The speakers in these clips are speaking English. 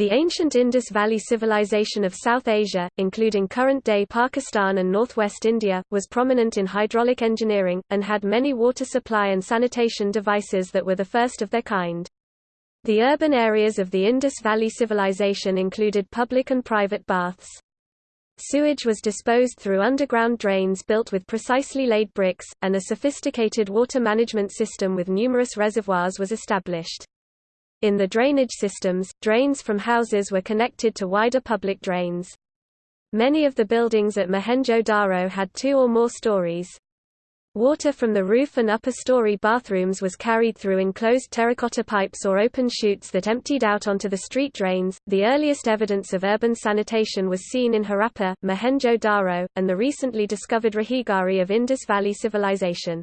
The ancient Indus Valley civilization of South Asia, including current-day Pakistan and northwest India, was prominent in hydraulic engineering, and had many water supply and sanitation devices that were the first of their kind. The urban areas of the Indus Valley civilization included public and private baths. Sewage was disposed through underground drains built with precisely laid bricks, and a sophisticated water management system with numerous reservoirs was established. In the drainage systems, drains from houses were connected to wider public drains. Many of the buildings at Mohenjo-Daro had two or more stories. Water from the roof and upper story bathrooms was carried through enclosed terracotta pipes or open chutes that emptied out onto the street drains. The earliest evidence of urban sanitation was seen in Harappa, Mohenjo-Daro, and the recently discovered Rakhigarhi of Indus Valley Civilization.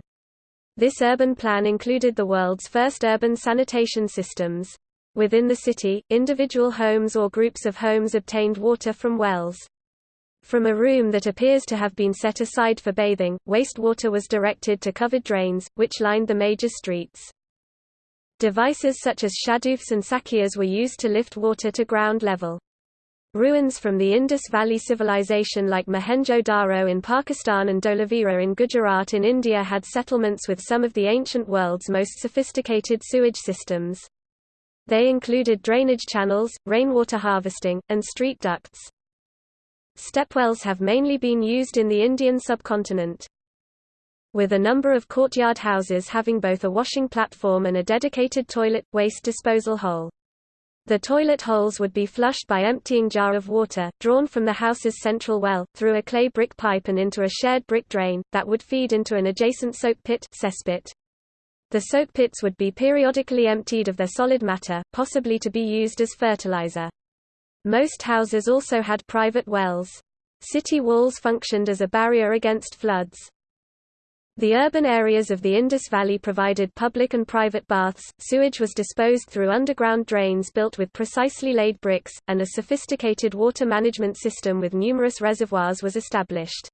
This urban plan included the world's first urban sanitation systems. Within the city, individual homes or groups of homes obtained water from wells. From a room that appears to have been set aside for bathing, wastewater was directed to covered drains, which lined the major streets. Devices such as shadoofs and sakias were used to lift water to ground level. Ruins from the Indus Valley civilization like Mohenjo-Daro in Pakistan and Dholavira in Gujarat in India had settlements with some of the ancient world's most sophisticated sewage systems. They included drainage channels, rainwater harvesting, and street ducts. Stepwells have mainly been used in the Indian subcontinent. With a number of courtyard houses having both a washing platform and a dedicated toilet, waste disposal hole. The toilet holes would be flushed by emptying jar of water, drawn from the house's central well, through a clay brick pipe and into a shared brick drain, that would feed into an adjacent soak pit cesspit. The soak pits would be periodically emptied of their solid matter, possibly to be used as fertilizer. Most houses also had private wells. City walls functioned as a barrier against floods. The urban areas of the Indus Valley provided public and private baths, sewage was disposed through underground drains built with precisely laid bricks, and a sophisticated water management system with numerous reservoirs was established.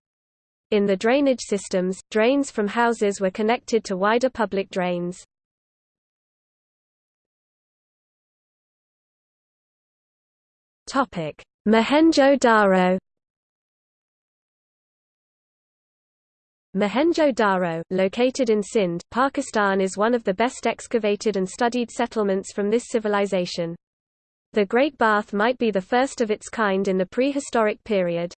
In the drainage systems, drains from houses were connected to wider public drains. Mohenjo-Daro. Mohenjo-Daro, located in Sindh, Pakistan is one of the best excavated and studied settlements from this civilization. The Great Bath might be the first of its kind in the prehistoric period.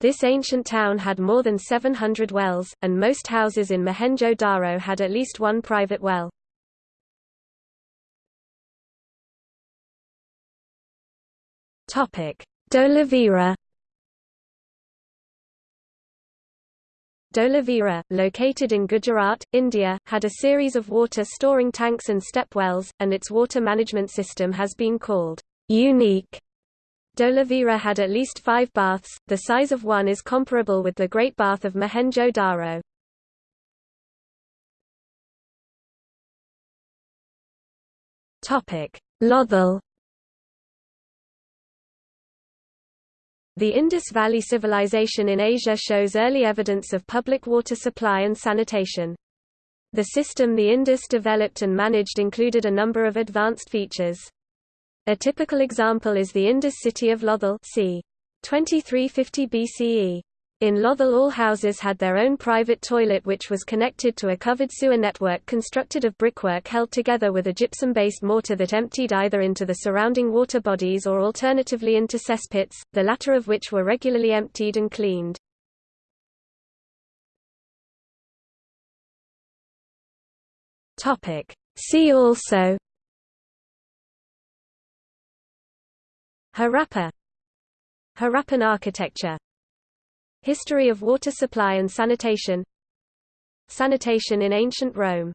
This ancient town had more than 700 wells, and most houses in Mohenjo-Daro had at least one private well. Topic: Dholavira, located in Gujarat, India, had a series of water storing tanks and step wells, and its water management system has been called unique. Dholavira had at least five baths, the size of one is comparable with the Great Bath of Mohenjo-Daro. Lothal The Indus Valley Civilization in Asia shows early evidence of public water supply and sanitation. The system the Indus developed and managed included a number of advanced features. A typical example is the Indus city of Lothal c. 2350 BCE. In Lothal all houses had their own private toilet which was connected to a covered sewer network constructed of brickwork held together with a gypsum-based mortar that emptied either into the surrounding water bodies or alternatively into cesspits, the latter of which were regularly emptied and cleaned. See also Harappa Harappan architecture History of water supply and sanitation. Sanitation in ancient Rome